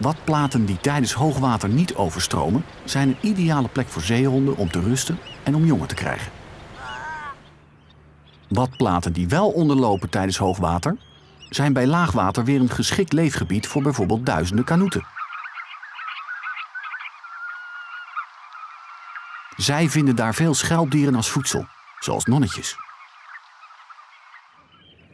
Watplaten die tijdens hoogwater niet overstromen, zijn een ideale plek voor zeehonden om te rusten en om jongen te krijgen. Watplaten die wel onderlopen tijdens hoogwater, zijn bij laagwater weer een geschikt leefgebied voor bijvoorbeeld duizenden kanoeten. Zij vinden daar veel schelpdieren als voedsel, zoals nonnetjes.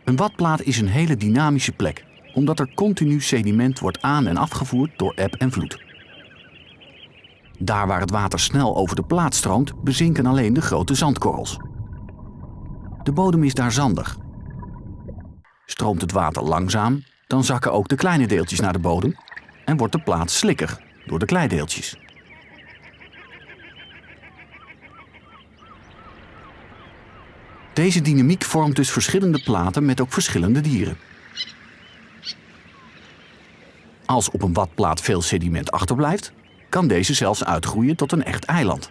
Een watplaat is een hele dynamische plek, omdat er continu sediment wordt aan- en afgevoerd door eb en vloed. Daar waar het water snel over de plaat stroomt, bezinken alleen de grote zandkorrels. De bodem is daar zandig. Stroomt het water langzaam, dan zakken ook de kleine deeltjes naar de bodem en wordt de plaat slikker door de kleideeltjes. Deze dynamiek vormt dus verschillende platen met ook verschillende dieren. Als op een watplaat veel sediment achterblijft, kan deze zelfs uitgroeien tot een echt eiland.